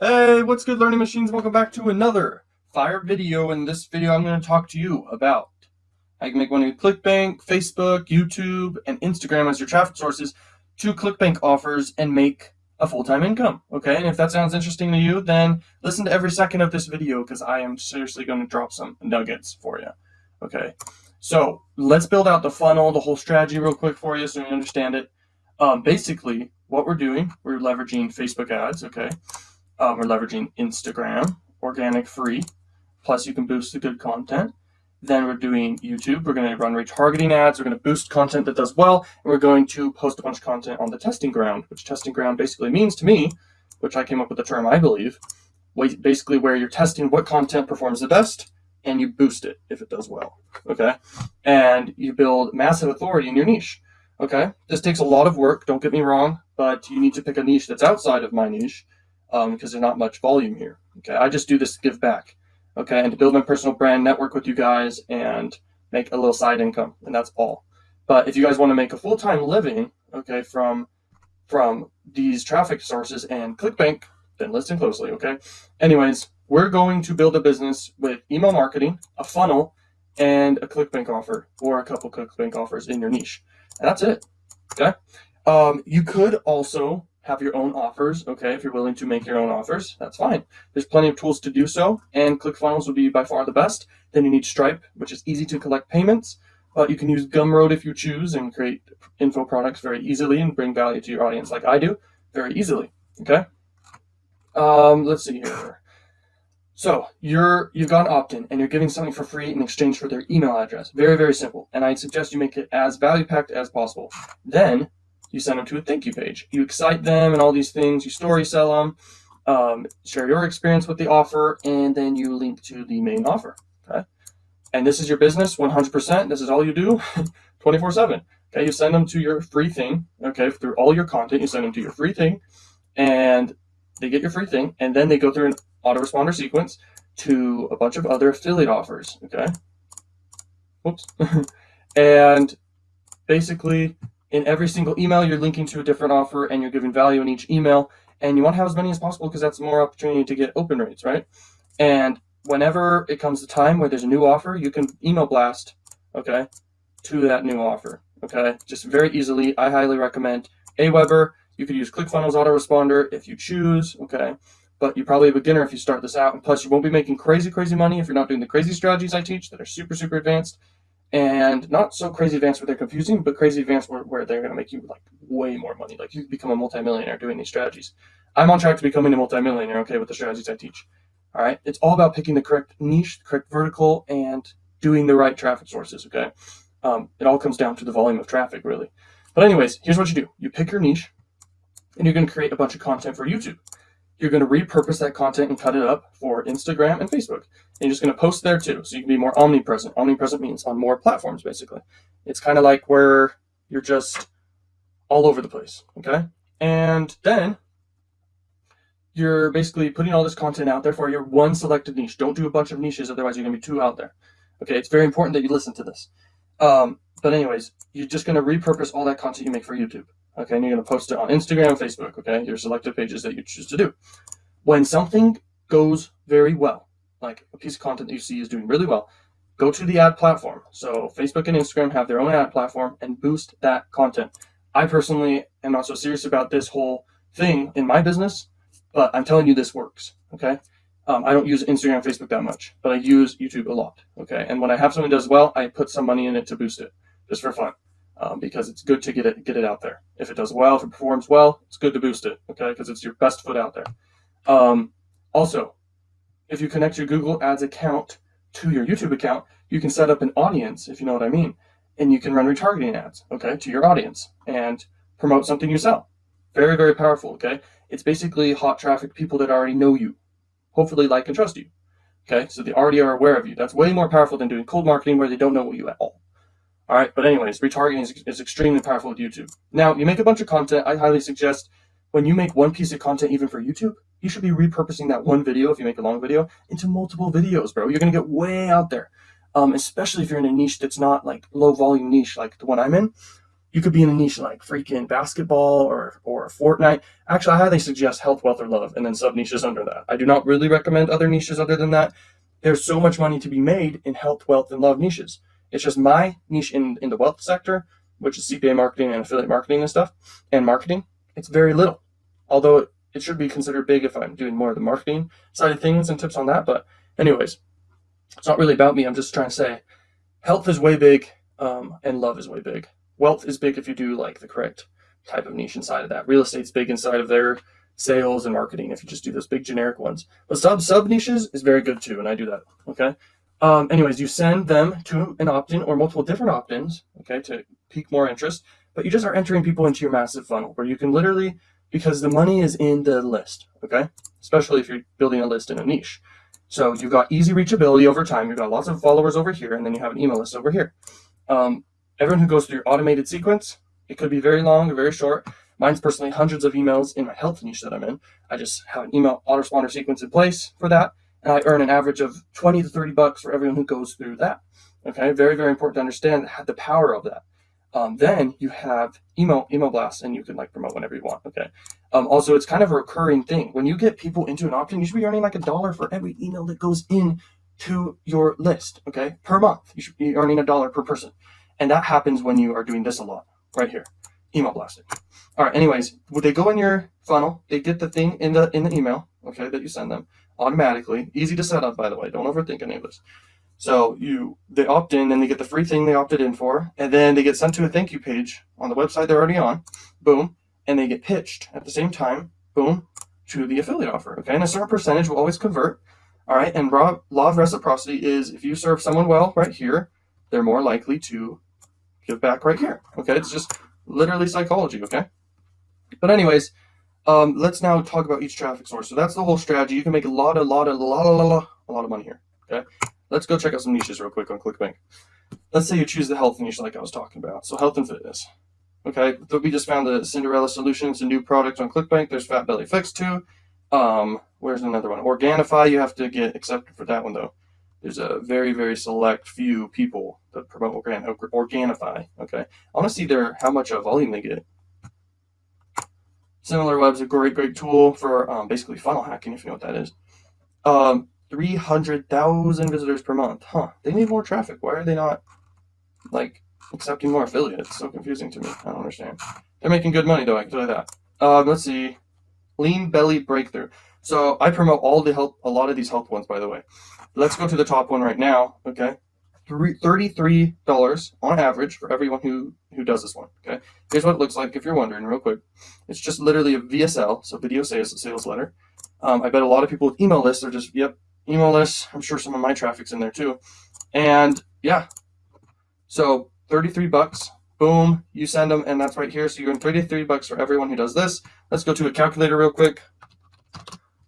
Hey, what's good learning machines? Welcome back to another fire video. In this video, I'm going to talk to you about how you can make money with ClickBank, Facebook, YouTube, and Instagram as your traffic sources to ClickBank offers and make a full-time income. Okay, and if that sounds interesting to you, then listen to every second of this video because I am seriously going to drop some nuggets for you. Okay, so let's build out the funnel, the whole strategy real quick for you so you understand it. Um, basically, what we're doing, we're leveraging Facebook ads, okay? Um, we're leveraging Instagram, organic free, plus you can boost the good content. Then we're doing YouTube. We're going to run retargeting ads. We're going to boost content that does well. And we're going to post a bunch of content on the testing ground, which testing ground basically means to me, which I came up with the term, I believe, basically where you're testing what content performs the best and you boost it if it does well. Okay. And you build massive authority in your niche. Okay. This takes a lot of work. Don't get me wrong, but you need to pick a niche that's outside of my niche um, because there's not much volume here. Okay, I just do this to give back. Okay, and to build my personal brand, network with you guys, and make a little side income, and that's all. But if you guys want to make a full-time living, okay, from from these traffic sources and ClickBank, then listen closely. Okay. Anyways, we're going to build a business with email marketing, a funnel, and a ClickBank offer, or a couple ClickBank offers in your niche. And that's it. Okay. Um, you could also have your own offers. Okay, if you're willing to make your own offers, that's fine. There's plenty of tools to do so, and ClickFunnels would be by far the best. Then you need Stripe, which is easy to collect payments. But you can use Gumroad if you choose and create info products very easily and bring value to your audience like I do very easily. Okay. Um, let's see here. So you're you've got an opt-in and you're giving something for free in exchange for their email address. Very, very simple. And I suggest you make it as value packed as possible. Then you send them to a thank you page. You excite them and all these things. You story sell them, um, share your experience with the offer, and then you link to the main offer. Okay. And this is your business 100%. This is all you do 24 7. Okay. You send them to your free thing. Okay. Through all your content, you send them to your free thing and they get your free thing. And then they go through an autoresponder sequence to a bunch of other affiliate offers. Okay. Whoops. and basically in every single email, you're linking to a different offer and you're giving value in each email. And you want to have as many as possible because that's more opportunity to get open rates, right? And whenever it comes to time where there's a new offer, you can email blast, okay, to that new offer, okay? Just very easily. I highly recommend Aweber. You could use ClickFunnels autoresponder if you choose, okay? But you're probably a beginner if you start this out. And plus, you won't be making crazy, crazy money if you're not doing the crazy strategies I teach that are super, super advanced and not so crazy advanced where they're confusing, but crazy advanced where, where they're going to make you like way more money. Like you become a multimillionaire doing these strategies. I'm on track to becoming a multimillionaire, okay, with the strategies I teach. All right. It's all about picking the correct niche, the correct vertical, and doing the right traffic sources, okay? Um, it all comes down to the volume of traffic, really. But anyways, here's what you do. You pick your niche, and you're going to create a bunch of content for YouTube you're going to repurpose that content and cut it up for Instagram and Facebook. And you're just going to post there too. So you can be more omnipresent. Omnipresent means on more platforms, basically. It's kind of like where you're just all over the place. Okay. And then you're basically putting all this content out there for your one selected niche. Don't do a bunch of niches, otherwise you're going to be too out there. Okay. It's very important that you listen to this. Um, but anyways, you're just going to repurpose all that content you make for YouTube. Okay, and you're going to post it on Instagram Facebook. Okay, your selected pages that you choose to do. When something goes very well, like a piece of content that you see is doing really well, go to the ad platform. So Facebook and Instagram have their own ad platform and boost that content. I personally am not so serious about this whole thing in my business, but I'm telling you this works. Okay. Um, I don't use Instagram Facebook that much, but I use YouTube a lot. Okay. And when I have something that does well, I put some money in it to boost it just for fun um, because it's good to get it get it out there. If it does well, if it performs well, it's good to boost it, okay? Because it's your best foot out there. Um, also, if you connect your Google Ads account to your YouTube account, you can set up an audience, if you know what I mean, and you can run retargeting ads, okay, to your audience and promote something you sell. Very, very powerful, okay? It's basically hot traffic, people that already know you, hopefully like and trust you, okay? So they already are aware of you. That's way more powerful than doing cold marketing where they don't know you at all. All right, but anyways, retargeting is, is extremely powerful with YouTube. Now, you make a bunch of content. I highly suggest when you make one piece of content, even for YouTube, you should be repurposing that one video, if you make a long video, into multiple videos, bro. You're going to get way out there, um, especially if you're in a niche that's not like low volume niche like the one I'm in. you could be in a niche like freaking basketball or or Fortnite. Actually, I highly suggest health, wealth, or love, and then sub niches under that. I do not really recommend other niches other than that. There's so much money to be made in health, wealth, and love niches. It's just my niche in, in the wealth sector, which is CPA marketing and affiliate marketing and stuff, and marketing. It's very little, although it, should be considered big if I'm doing more of the marketing side of things and tips on that. But anyways, it's not really about me. I'm just trying to say health is way big um, and love is way big. Wealth is big if you do like the correct type of niche inside of that. Real estate's big inside of their sales and marketing if you just do those big generic ones. But sub sub niches is very good too, and I do that. Okay. Um, anyways, you send them to an opt-in or multiple different opt-ins, okay, to pique more interest. But you just are entering people into your massive funnel where you can literally, because the money is in the list, okay, especially if you're building a list in a niche. So you've got easy reachability over time. You've got lots of followers over here, and then you have an email list over here. Um, everyone who goes through your automated sequence, it could be very long or very short. Mine's personally hundreds of emails in my health niche that I'm in. I just have an email autoresponder sequence in place for that, I earn an average of 20 to 30 bucks for everyone who goes through that. Okay, very, very important to understand the power of that. Um, then you have email email blasts, and you can like promote whenever you want. Okay. Um, also, it's kind of a recurring thing. When you get people into an opt-in, you should be earning like a dollar for every email that goes in to your list. Okay, per month, you should be earning a dollar per person, and that happens when you are doing this a lot right here, email blasting. All right. Anyways, would they go in your funnel? They get the thing in the in the email. Okay, that you send them automatically. Easy to set up, by the way. Don't overthink any of this. So you they opt in and they get the free thing they opted in for, and then they get sent to a thank you page on the website they're already on, boom, and they get pitched at the same time, boom, to the affiliate offer. Okay, and a certain percentage will always convert. All right, and law of reciprocity is if you serve someone well right here, they're more likely to give back right here. Okay, it's just literally psychology. Okay, but anyways, um, let's now talk about each traffic source. So that's the whole strategy. You can make a lot, a lot, a lot, a lot, a lot of money here. Okay. Let's go check out some niches real quick on ClickBank. Let's say you choose the health niche like I was talking about. So health and fitness. Okay, so we just found the Cinderella Solutions, a new product on ClickBank. There's Flat Belly Fix too. Um, where's another one? Organifi, you have to get accepted for that one though. There's a very, very select few people that promote Organ Organifi. Okay, I want to see their how much of volume they get. SimilarWeb's a great, great tool for um, basically funnel hacking, if you know what that is. Um, 300,000 visitors per month. Huh. They need more traffic. Why are they not, like, accepting more affiliates? It's so confusing to me. I don't understand. They're making good money, though, I can tell you that. Um, let's see. Lean Belly Breakthrough. So I promote all the help, a lot of these health ones, by the way. Let's go to the top one right now, okay? $33 on average for everyone who, who does this one, okay? Here's what it looks like if you're wondering real quick. It's just literally a VSL, so video sales, sales letter. Um, I bet a lot of people with email lists are just, yep, email list. I'm sure some of my traffic's in there too. And yeah, so 33 bucks, boom, you send them, and that's right here. So you're in 33 bucks for everyone who does this. Let's go to a calculator real quick.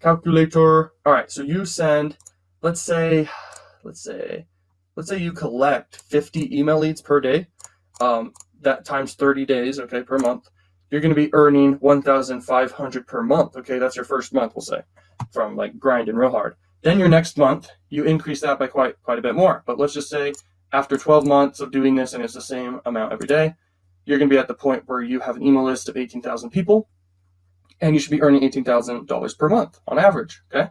Calculator. All right, so you send, let's say, let's say, let's say you collect 50 email leads per day. Um, that times 30 days, okay, per month. You're going to be earning 1,500 per month. Okay, that's your first month, we'll say, from like grinding real hard. Then your next month, you increase that by quite quite a bit more. But let's just say after 12 months of doing this and it's the same amount every day, you're going to be at the point where you have an email list of 18,000 people and you should be earning $18,000 per month on average. Okay.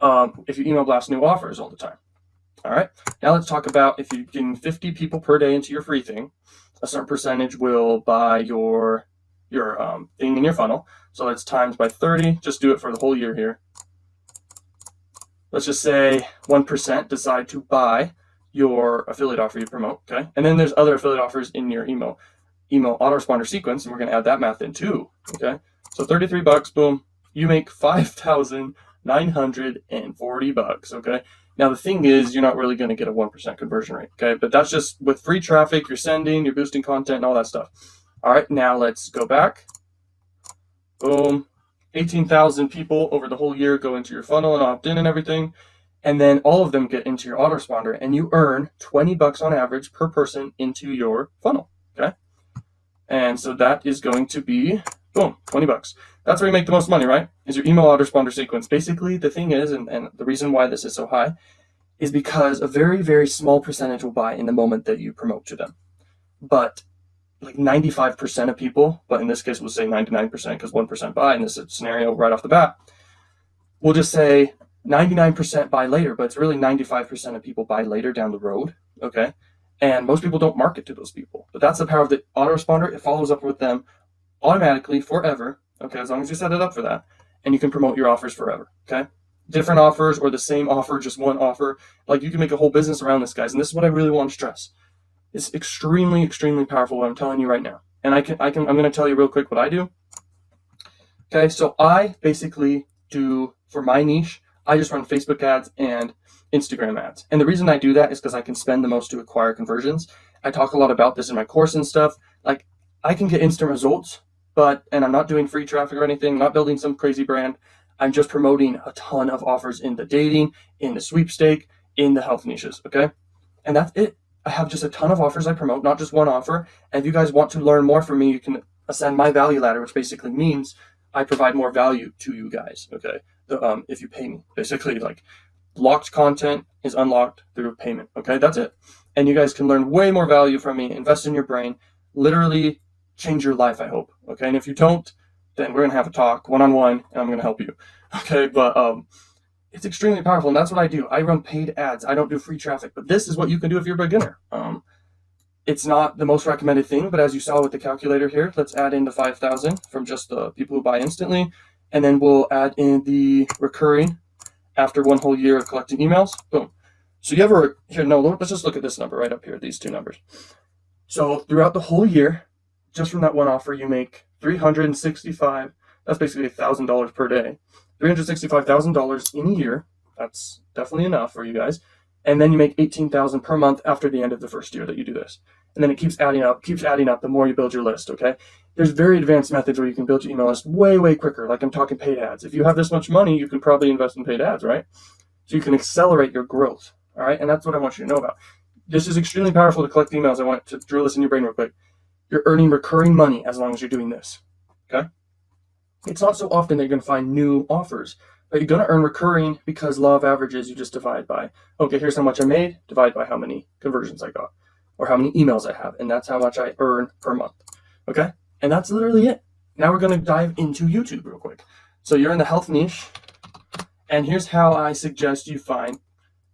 Um, if you email blast new offers all the time. All right. Now let's talk about if you're getting 50 people per day into your free thing, a certain percentage will buy your your um, thing in your funnel. So let's times by 30. Just do it for the whole year here let's just say 1% decide to buy your affiliate offer you promote, okay? And then there's other affiliate offers in your email email autoresponder sequence, and we're gonna add that math in too, okay? So 33 bucks, boom, you make 5,940 bucks, okay? Now the thing is, you're not really gonna get a 1% conversion rate, okay? But that's just with free traffic, you're sending, you're boosting content and all that stuff. All right, now let's go back. Boom, 18,000 people over the whole year go into your funnel and opt in and everything. And then all of them get into your autoresponder and you earn 20 bucks on average per person into your funnel. Okay. And so that is going to be boom, 20 bucks. That's where you make the most money, right? Is your email autoresponder sequence. Basically, the thing is, and, and the reason why this is so high is because a very, very small percentage will buy in the moment that you promote to them. But like 95% of people, but in this case, we'll say 99% because 1% buy in this scenario right off the bat. We'll just say 99% buy later, but it's really 95% of people buy later down the road. Okay. And most people don't market to those people. But that's the power of the autoresponder. It follows up with them automatically forever. Okay. As long as you set it up for that. And you can promote your offers forever. Okay. Different offers or the same offer, just one offer. Like you can make a whole business around this, guys. And this is what I really want to stress. It's extremely, extremely powerful what I'm telling you right now. And I can, I can, I'm going to tell you real quick what I do. Okay. So I basically do for my niche, I just run Facebook ads and Instagram ads. And the reason I do that is because I can spend the most to acquire conversions. I talk a lot about this in my course and stuff. Like I can get instant results, but, and I'm not doing free traffic or anything, not building some crazy brand. I'm just promoting a ton of offers in the dating, in the sweepstake, in the health niches. Okay. And that's it. I have just a ton of offers I promote, not just one offer. And if you guys want to learn more from me, you can ascend my value ladder, which basically means I provide more value to you guys. Okay. Um, if you pay me, basically like locked content is unlocked through payment. Okay. That's it. And you guys can learn way more value from me, invest in your brain, literally change your life. I hope. Okay. And if you don't, then we're going to have a talk one on one and I'm going to help you. Okay. But, um, it's extremely powerful and that's what I do. I run paid ads. I don't do free traffic, but this is what you can do if you're a beginner. Um, it's not the most recommended thing, but as you saw with the calculator here, let's add in the 5,000 from just the people who buy instantly. And then we'll add in the recurring after one whole year of collecting emails. Boom. So you ever, here, no, let's just look at this number right up here, these two numbers. So throughout the whole year, just from that one offer, you make 365, that's basically $1,000 per day. $365,000 in a year. That's definitely enough for you guys and then you make 18,000 per month after the end of the first year that you do this. And then it keeps adding up, keeps adding up the more you build your list, okay? There's very advanced methods where you can build your email list way, way quicker. Like I'm talking paid ads. If you have this much money, you can probably invest in paid ads, right? So you can accelerate your growth, all right? And that's what I want you to know about. This is extremely powerful to collect emails. I want to drill this in your brain real quick. You're earning recurring money as long as you're doing this, okay? It's not so often that you're going to find new offers but you're going to earn recurring because law of averages, you just divide by, okay, here's how much I made, divide by how many conversions I got, or how many emails I have, and that's how much I earn per month. Okay? And that's literally it. Now we're going to dive into YouTube real quick. So you're in the health niche, and here's how I suggest you find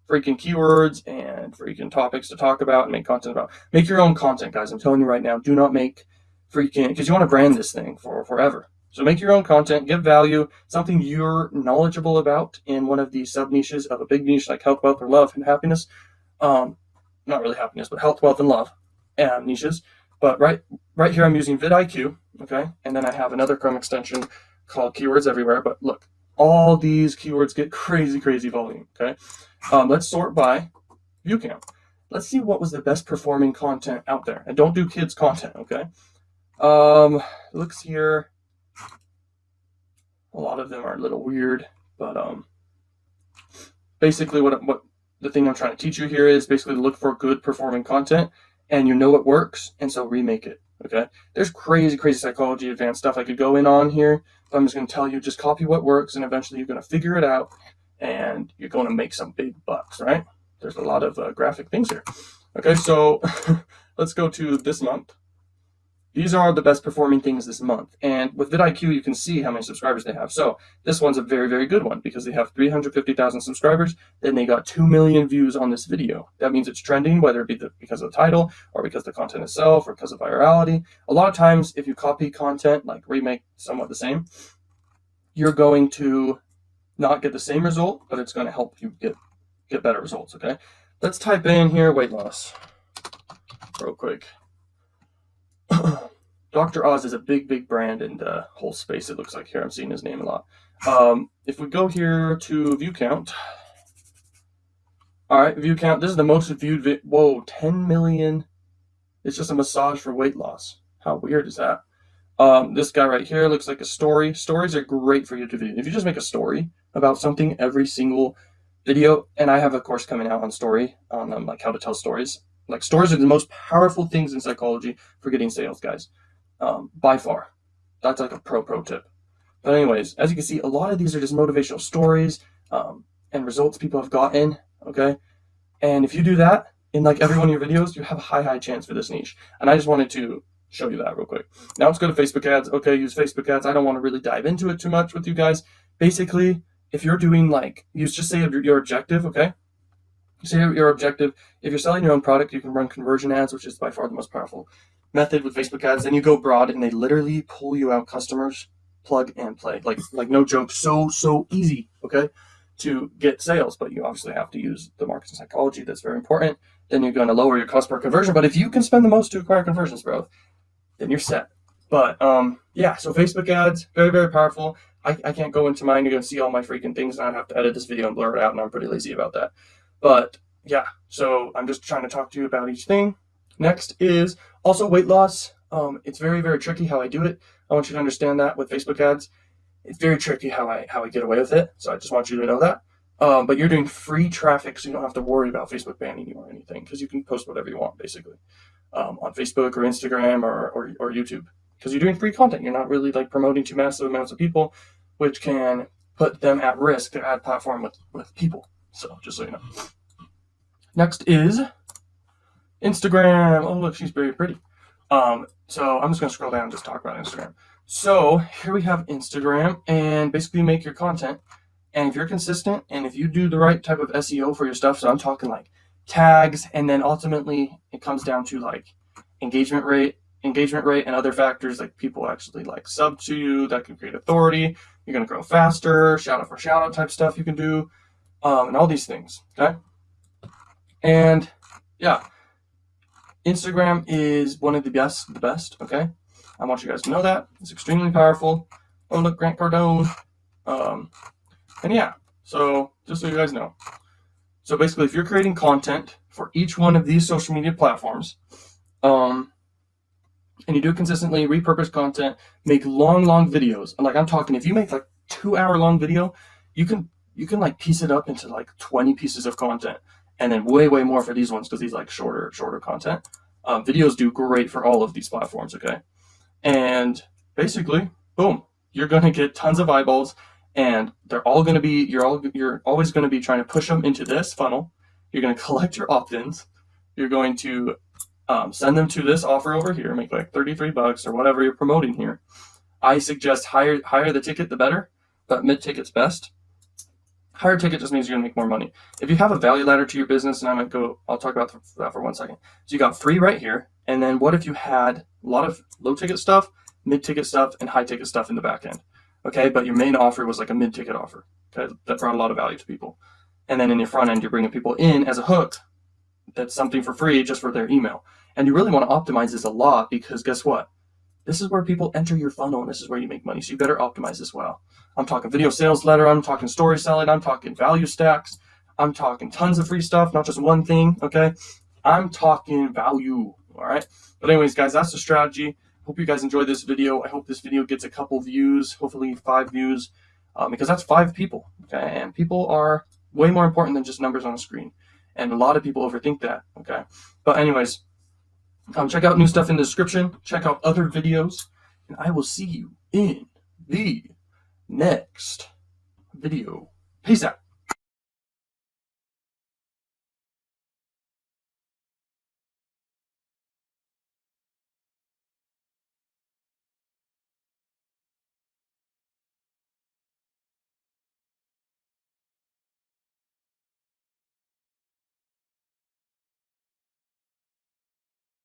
freaking keywords and freaking topics to talk about and make content about. Make your own content, guys. I'm telling you right now, do not make freaking, because you want to brand this thing for forever. So make your own content, give value, something you're knowledgeable about in one of the sub niches of a big niche like health, wealth, or love and happiness. Um, not really happiness, but health, wealth, and love and niches. But right, right here, I'm using vidIQ, okay? And then I have another Chrome extension called Keywords Everywhere. But look, all these keywords get crazy, crazy volume, okay? Um, let's sort by view count. Let's see what was the best performing content out there. And don't do kids content, okay? Um, looks here. A lot of them are a little weird, but um, basically what what the thing I'm trying to teach you here is basically look for good performing content, and you know it works, and so remake it. Okay, there's crazy, crazy psychology, advanced stuff I could go in on here, but I'm just going to tell you just copy what works, and eventually you're going to figure it out, and you're going to make some big bucks, right? There's a lot of uh, graphic things here. Okay, so let's go to this month. These are the best performing things this month. And with vidIQ, you can see how many subscribers they have. So this one's a very, very good one because they have 350,000 subscribers. Then they got 2 million views on this video. That means it's trending, whether it be the, because of the title or because the content itself or because of virality. A lot of times, if you copy content, like remake somewhat the same, you're going to not get the same result, but it's going to help you get, get better results, okay? Let's type in here weight loss real quick. Dr. Oz is a big, big brand in the whole space, it looks like here. I'm seeing his name a lot. Um, if we go here to view count, all right, view count. This is the most viewed. Whoa, 10 million. It's just a massage for weight loss. How weird is that? Um, this guy right here looks like a story. Stories are great for YouTube video. If you just make a story about something every single video, and I have a course coming out on story on um, like how to tell stories. Like stories are the most powerful things in psychology for getting sales, guys. Um, by far. That's like a pro pro tip. But anyways, as you can see, a lot of these are just motivational stories um, and results people have gotten. Okay, and if you do that in like every one of your videos, you have a high high chance for this niche. And I just wanted to show you that real quick. Now let's go to Facebook ads. Okay, use Facebook ads. I don't want to really dive into it too much with you guys. Basically, if you're doing like, you just say your, your objective, okay? Say your objective. If you're selling your own product, you can run conversion ads, which is by far the most powerful method with Facebook ads. Then you go broad and they literally pull you out customers, plug and play. Like, like no joke, so, so easy, okay? To get sales, but you obviously have to use the marketing psychology. That's very important. Then you're going to lower your cost per conversion. But if you can spend the most to acquire conversions, bro, then you're set. But um, yeah, so Facebook ads, very, very powerful. I, I can't go into mine. You're to see all my freaking things and I'd have to edit this video and blur it out, and I'm pretty lazy about that. But yeah, so I'm just trying to talk to you about each thing. Next is also weight loss. Um, it's very, very tricky how I do it. I want you to understand that with Facebook ads. It's very tricky how I how I get away with it. So I just want you to know that. Um, but you're doing free traffic, so you don't have to worry about Facebook banning you or anything because you can post whatever you want, basically um, on Facebook or Instagram or, or, or YouTube because you're doing free content. You're not really like promoting to massive amounts of people, which can put them at risk, their ad platform with, with people. So just so you know. Next is Instagram. Oh, look, she's very pretty. Um, so I'm just going to scroll down and just talk about Instagram. So here we have Instagram and basically make your content. And if you're consistent and if you do the right type of SEO for your stuff, so I'm talking like tags, and then ultimately it comes down to like engagement rate, engagement rate, and other factors like people actually like sub to you that can create authority. You're gonna grow faster, shout out for shout out type stuff you can do, um, and all these things. Okay, and yeah, Instagram is one of the best, the best. Okay, I want you guys to know that it's extremely powerful. Oh look, Grant Cardone. Um, and yeah, so just so you guys know. So basically, if you're creating content for each one of these social media platforms, um, and you do it consistently, repurpose content, make long, long videos. And like I'm talking, if you make like two hour long video, you can you can like piece it up into like 20 pieces of content, and then way, way more for these ones because these like shorter, shorter content. Um, videos do great for all of these platforms. Okay, and basically, boom, you're gonna get tons of eyeballs and they're all to be you're all you're always to be trying to push them into this funnel you're to collect your opt-ins you're going to um, send them to this offer over here make like 33 bucks or whatever you're promoting here i suggest higher higher the ticket the better but mid ticket's best higher ticket just means you're gonna make more money if you have a value ladder to your business and i'm gonna go i'll talk about that for one second so you got free right here and then what if you had a lot of low ticket stuff mid ticket stuff and high ticket stuff in the back end okay? But your main offer was like a mid-ticket offer, okay? That brought a lot of value to people. And then in your front end, you're bringing people in as a hook. That's something for free just for their email. And you really want to optimize this a lot because guess what? This is where people enter your funnel and this is where you make money. So you better optimize this well. I'm talking video sales letter. I'm talking story selling. I'm talking value stacks. I'm talking tons of free stuff, not just one thing, okay? I'm talking value, all right? But anyways, guys, that's the strategy hope you guys enjoyed this video. I hope this video gets a couple views, hopefully five views, um, because that's five people. Okay, and people are way more important than just numbers on a screen, and a lot of people overthink that. Okay, but anyways, um, check out new stuff in the description. Check out other videos, and I will see you in the next video. Peace out.